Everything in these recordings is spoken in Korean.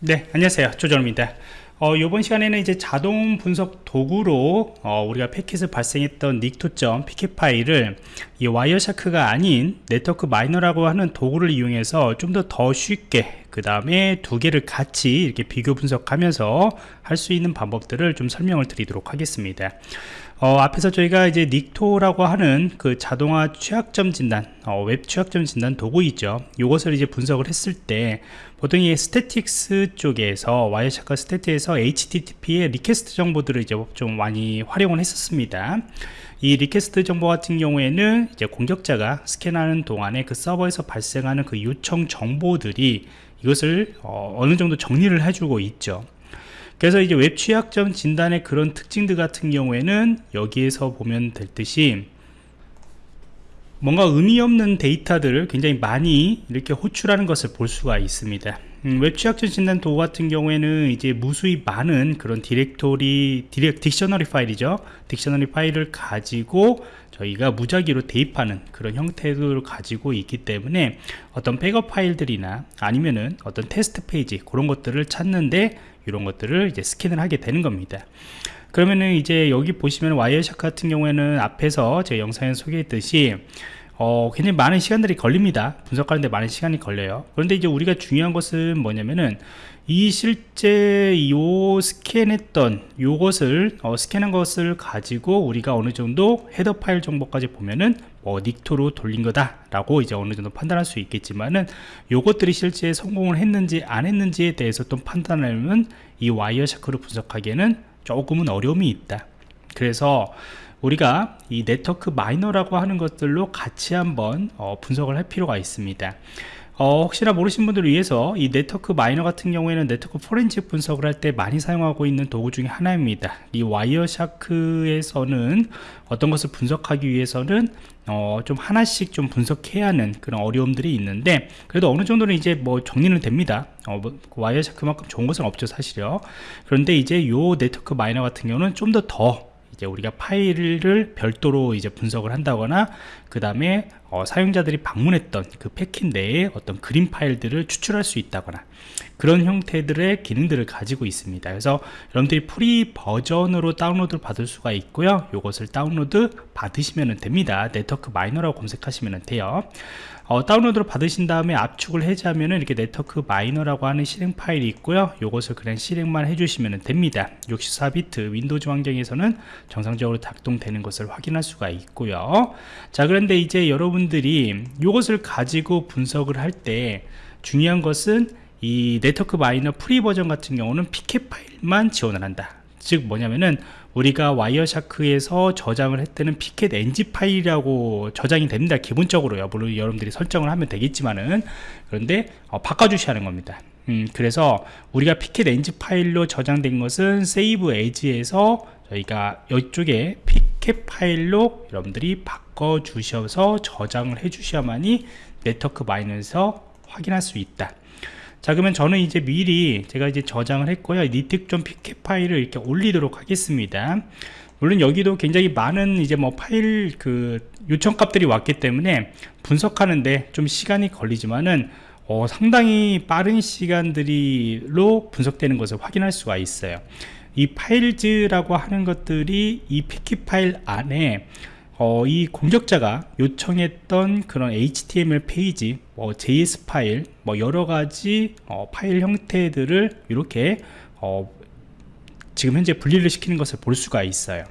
네 안녕하세요. 조정입니다 어, 이번 시간에는 이제 자동 분석 도구로 어, 우리가 패킷을 발생했던 닉토점 pcap 파일을 이 와이어샤크가 아닌 네트워크 마이너라고 하는 도구를 이용해서 좀더더 쉽게 그 다음에 두 개를 같이 이렇게 비교 분석하면서 할 수 있는 방법들을 좀 설명을 드리도록 하겠습니다 어, 앞에서 저희가 이제 닉토라고 하는 그 자동화 취약점 진단, 어, 웹 취약점 진단 도구 있죠. 이것을 이제 분석을 했을 때 보통 이 statistics 쪽에서 와이어샤크 statistics에서 HTTP의 request 정보들을 이제 좀 많이 활용을 했었습니다. 이 request 정보 같은 경우에는 이제 공격자가 스캔하는 동안에 그 서버에서 발생하는 그 요청 정보들이 이것을 어, 어느 정도 정리를 해주고 있죠. 그래서 이제 웹 취약점 진단의 그런 특징들 같은 경우에는 여기에서 보면 될 듯이 뭔가 의미 없는 데이터들을 굉장히 많이 이렇게 호출하는 것을 볼 수가 있습니다 음, 웹 취약점 진단 도구 같은 경우에는 이제 무수히 많은 그런 디렉토리 디렉 dictionary 파일이죠. dictionary 파일을 가지고 저희가 무작위로 대입하는 그런 형태를 가지고 있기 때문에 어떤 백업 파일들이나 아니면은 어떤 테스트 페이지 그런 것들을 찾는데 이런 것들을 이제 스캔을 하게 되는 겁니다. 그러면은 이제 여기 보시면 Wireshark 같은 경우에는 앞에서 제 영상에 소개했듯이 어, 굉장히 많은 시간들이 걸립니다. 분석하는데 많은 시간이 걸려요. 그런데 이제 우리가 중요한 것은 뭐냐면은 이 실제 요 스캔했던 요것을 어, 스캔한 것을 가지고 우리가 어느 정도 헤더 파일 정보까지 보면은 뭐 닉토로 돌린 거다 라고 이제 어느 정도 판단할 수 있겠지만은 요것들이 실제 성공을 했는지 안 했는지에 대해서 또 판단하려면 이 와이어샤크로 분석하기에는 조금은 어려움이 있다. 그래서 우리가 이 Network Miner라고 하는 것들로 같이 한번 어, 분석을 할 필요가 있습니다. 어, 혹시나 모르신 분들을 위해서 이 Network Miner 같은 경우에는 네트워크 포렌식 분석을 할 때 많이 사용하고 있는 도구 중에 하나입니다. 이 Wireshark에서는 어떤 것을 분석하기 위해서는 어, 좀 하나씩 좀 분석해야 하는 그런 어려움들이 있는데 그래도 어느 정도는 이제 뭐 정리는 됩니다. 어, 뭐, Wireshark만큼 좋은 것은 없죠 사실요. 그런데 이제 요 Network Miner 같은 경우는 좀 더더 더 이제 우리가 파일을 별도로 이제 분석을 한다거나 그 다음에 어, 사용자들이 방문했던 그 패킷 내에 어떤 그림 파일들을 추출할 수 있다거나 그런 형태들의 기능들을 가지고 있습니다. 그래서 여러분들이 free 버전으로 다운로드를 받을 수가 있고요. 이것을 다운로드 받으시면 됩니다. Network Miner라고 검색하시면 돼요. 어, 다운로드를 받으신 다음에 압축을 해제하면 이렇게 Network Miner라고 하는 실행 파일이 있고요. 이것을 그냥 실행만 해주시면 됩니다. 64비트 Windows 환경에서는 정상적으로 작동되는 것을 확인할 수가 있고요. 자 그런데 이제 여러분들이 이것을 가지고 분석을 할 때 중요한 것은 이 Network Miner free 버전 같은 경우는 pcap 파일만 지원을 한다. 즉 뭐냐면은 우리가 Wireshark에서 저장을 했다는 pcap NG 파일이라고 저장이 됩니다. 기본적으로요. 물론 여러분들이 설정을 하면 되겠지만은. 그런데 어, 바꿔주셔야 하는 겁니다. 음, 그래서 우리가 pcap NG 파일로 저장된 것은 save as에서 저희가 이쪽에 pcap 파일로 여러분들이 바꿔 주셔서 저장을 해 주셔야만이 Network Miner에서 확인할 수 있다. 자 그러면 저는 이제 미리 제가 이제 저장을 했고요. Nikto.pcap pcap 파일을 이렇게 올리도록 하겠습니다. 물론 여기도 굉장히 많은 이제 뭐 파일 그 요청 값들이 왔기 때문에 분석하는데 좀 시간이 걸리지만은 어, 상당히 빠른 시간들로 분석되는 것을 확인할 수가 있어요 이 files라고 하는 것들이 이 pcap 파일 안에 어, 이 공격자가 요청했던 그런 HTML 페이지, 뭐 JS 파일, 뭐 여러 가지 어, 파일 형태들을 이렇게 어, 지금 현재 분리를 시키는 것을 볼 수가 있어요.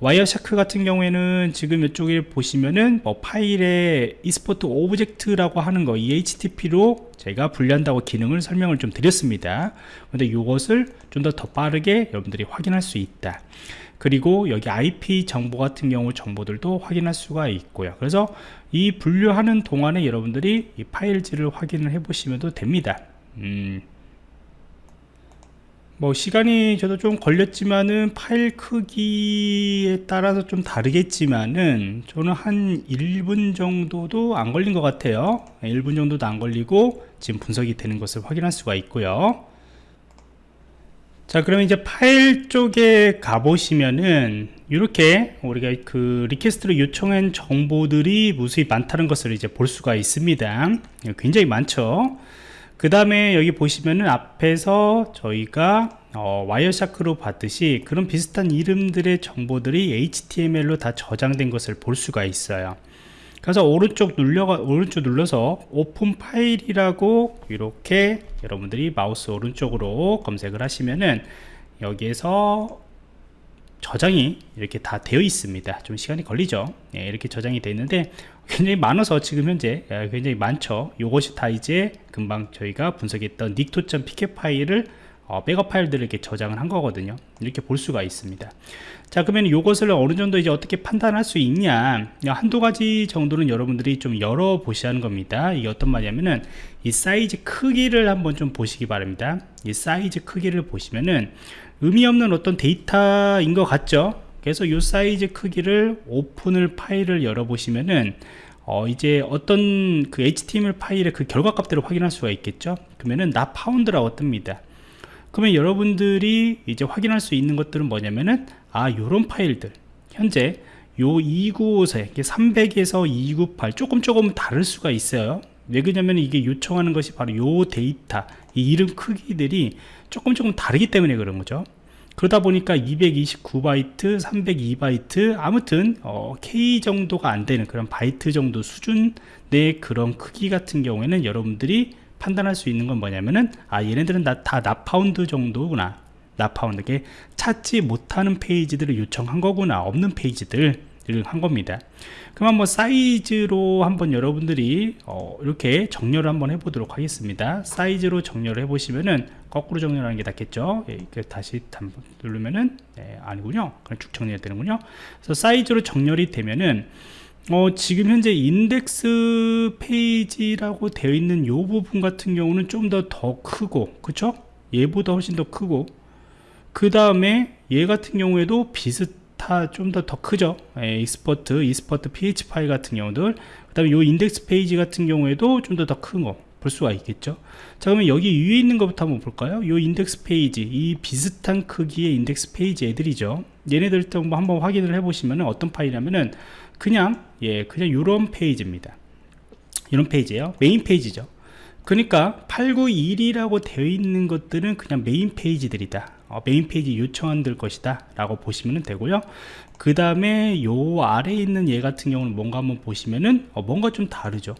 Wireshark 같은 경우에는 지금 이쪽에 보시면은 뭐 파일의 export object라고 하는 거 HTTP로 제가 분리한다고 기능을 설명을 좀 드렸습니다. 근데 이것을 좀더더 빠르게 여러분들이 확인할 수 있다. 그리고 여기 IP 정보 같은 경우 정보들도 확인할 수가 있고요 그래서 이 분류하는 동안에 여러분들이 이 파일지를 확인을 해 보시면 됩니다 음, 뭐 시간이 저도 좀 걸렸지만은 파일 크기에 따라서 좀 다르겠지만은 저는 한 1분 정도도 안 걸린 것 같아요. 1분 정도도 안 걸리고 지금 분석이 되는 것을 확인할 수가 있고요. 자 그러면 이제 파일 쪽에 가보시면은 이렇게 우리가 그 request를 요청한 정보들이 무수히 많다는 것을 이제 볼 수가 있습니다. 굉장히 많죠 그 다음에 여기 보시면은 앞에서 저희가 어, Wireshark로 봤듯이 그런 비슷한 이름들의 정보들이 HTML로 다 저장된 것을 볼 수가 있어요. 그래서 오른쪽 눌려 오른쪽 눌러서 open file이라고 이렇게 여러분들이 마우스 오른쪽으로 검색을 하시면은 여기에서 저장이 이렇게 다 되어 있습니다. 좀 시간이 걸리죠? 예, 이렇게 저장이 되어 있는데 굉장히 많아서 지금 현재 예, 굉장히 많죠? 이것이 다 이제 금방 저희가 분석했던 닉토.pk 파일을 어, 백업 파일들을 이렇게 저장을 한 거거든요. 이렇게 볼 수가 있습니다. 자 그러면 이것을 어느 정도 이제 어떻게 판단할 수 있냐? 한두 가지 정도는 여러분들이 좀 열어보셔야 하는 겁니다. 이게 어떤 말이냐면은 이 사이즈 크기를 한번 좀 보시기 바랍니다. 이 사이즈 크기를 보시면은 의미 없는 어떤 데이터인 것 같죠? 그래서 이 사이즈 크기를 오픈을 파일을 열어보시면은 어 이제 어떤 그 HTML 파일의 그 결과값들을 확인할 수가 있겠죠? 그러면은 not found라고 뜹니다. 그러면 여러분들이 이제 확인할 수 있는 것들은 뭐냐면은 아 요런 파일들. 현재 요 295에 300에서 298 조금 조금 다를 수가 있어요. 왜 그러냐면 이게 요청하는 것이 바로 요 데이터 이 이름 크기들이 조금 조금 다르기 때문에 그런 거죠 그러다 보니까 229바이트 302바이트 아무튼 어, K 정도가 안 되는 그런 바이트 정도 수준의 그런 크기 같은 경우에는 여러분들이 판단할 수 있는 건 뭐냐면은 아 얘네들은 다, 다 not found 정도구나. not found. 게 찾지 못하는 페이지들을 요청한 거구나. 없는 페이지들을 한 겁니다. 그럼 한번 사이즈로 한번 여러분들이 어, 이렇게 정렬을 한번 해보도록 하겠습니다. 사이즈로 정렬을 해보시면은 거꾸로 정렬하는 게 낫겠죠? 예, 다시 누르면은 네, 아니군요. 그냥 쭉 정렬이 되는군요. 그래서 사이즈로 정렬이 되면은 어, 지금 현재 인덱스 페이지라고 되어 있는 이 부분 같은 경우는 좀더더 크고 그쵸? 얘보다 훨씬 더 크고 그 다음에 얘 같은 경우에도 비슷하 좀 더 더 크죠. 예, export export PHP 파일 같은 경우들. 그 다음에 이 인덱스 페이지 같은 경우에도 좀 더 더 큰 거 볼 수가 있겠죠. 자 그러면 여기 위에 있는 것부터 한번 볼까요? 이 인덱스 페이지 이 비슷한 크기의 인덱스 페이지 애들이죠. 얘네들 또 한번 확인을 해 보시면 어떤 파일이냐면은 그냥 예 그냥 이런 페이지입니다. 이런 페이지예요. 메인 페이지죠. 그러니까 891이라고 되어 있는 것들은 그냥 메인 페이지들이다 어, 메인 페이지 요청한들 것이다 라고 보시면 되고요. 그 다음에 요 아래에 있는 얘 같은 경우는 뭔가 한번 보시면은 어, 뭔가 좀 다르죠?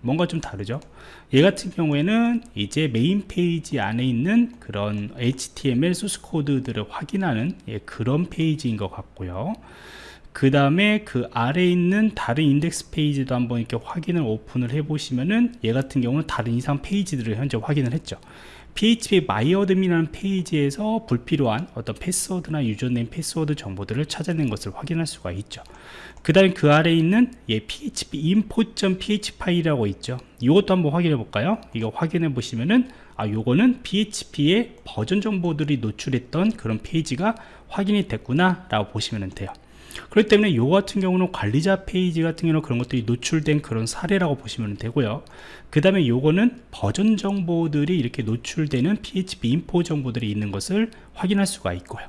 뭔가 좀 다르죠? 얘 같은 경우에는 이제 메인 페이지 안에 있는 그런 HTML 소스 코드들을 확인하는 예, 그런 페이지인 것 같고요. 그 다음에 그 아래에 있는 다른 인덱스 페이지도 한번 이렇게 확인을 오픈을 해 보시면은 얘 같은 경우는 다른 이상 페이지들을 현재 확인을 했죠 phpMyAdmin이라는 페이지에서 불필요한 어떤 패스워드나 username 패스워드 정보들을 찾아낸 것을 확인할 수가 있죠. 그 다음에 그 아래에 있는 예, php info.php 파일이라고 있죠. 이것도 한번 확인해 볼까요? 이거 확인해 보시면은 아 요거는 php의 버전 정보들이 노출했던 그런 페이지가 확인이 됐구나 라고 보시면 돼요 그렇기 때문에 이 같은 경우는 관리자 페이지 같은 경우는 그런 것들이 노출된 그런 사례라고 보시면 되고요. 그 다음에 요거는 버전 정보들이 이렇게 노출되는 php info 정보들이 있는 것을 확인할 수가 있고요.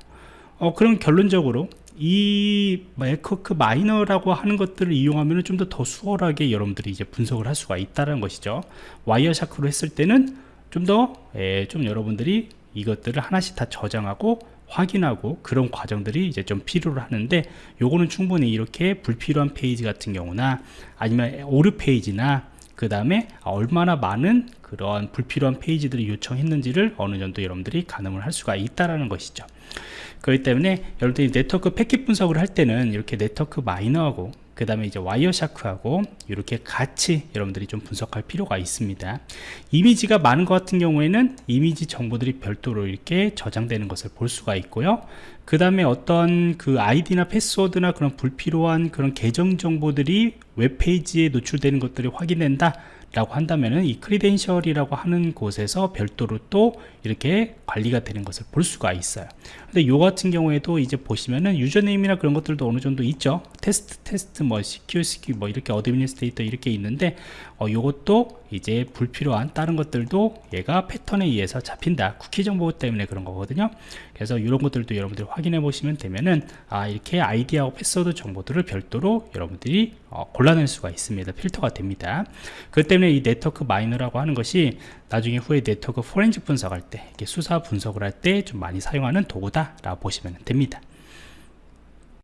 어, 그럼 결론적으로 이 Network Miner라고 하는 것들을 이용하면 좀 더 더 수월하게 여러분들이 이제 분석을 할 수가 있다는 것이죠. Wireshark로 했을 때는 좀 더좀 예, 좀 여러분들이 이것들을 하나씩 다 저장하고 확인하고 그런 과정들이 이제 좀 필요로 하는데 요거는 충분히 이렇게 불필요한 페이지 같은 경우나 아니면 오류 페이지나 그 다음에 얼마나 많은 그러한 불필요한 페이지들을 요청했는지를 어느 정도 여러분들이 가늠을 할 수가 있다라는 것이죠. 그렇기 때문에 여러분들이 네트워크 패킷 분석을 할 때는 이렇게 Network Miner하고 그 다음에 이제 와이어샤크하고 이렇게 같이 여러분들이 좀 분석할 필요가 있습니다. 이미지가 많은 것 같은 경우에는 이미지 정보들이 별도로 이렇게 저장되는 것을 볼 수가 있고요. 그 다음에 어떤 그 아이디나 패스워드나 그런 불필요한 그런 계정 정보들이 웹페이지에 노출되는 것들이 확인된다 라고 한다면은 이 credential이라고 하는 곳에서 별도로 또 이렇게 관리가 되는 것을 볼 수가 있어요. 근데 요 같은 경우에도 이제 보시면은 username이나 그런 것들도 어느 정도 있죠 테스트 테스트 뭐 CQSQ 뭐 이렇게 administrator 이렇게 있는데 어, 요것도 이제 불필요한 다른 것들도 얘가 패턴에 의해서 잡힌다. 쿠키 정보 때문에 그런 거거든요. 그래서 이런 것들도 여러분들이 확인해 보시면 되면은 아 이렇게 아이디하고 패스워드 정보들을 별도로 여러분들이 어, 골라낼 수가 있습니다. 필터가 됩니다. 그 때문에 이 네트워크 마이너라고 하는 것이 나중에 후에 네트워크 포렌식 분석할 때 이렇게 수사 분석을 할 때 좀 많이 사용하는 도구다 라고 보시면 됩니다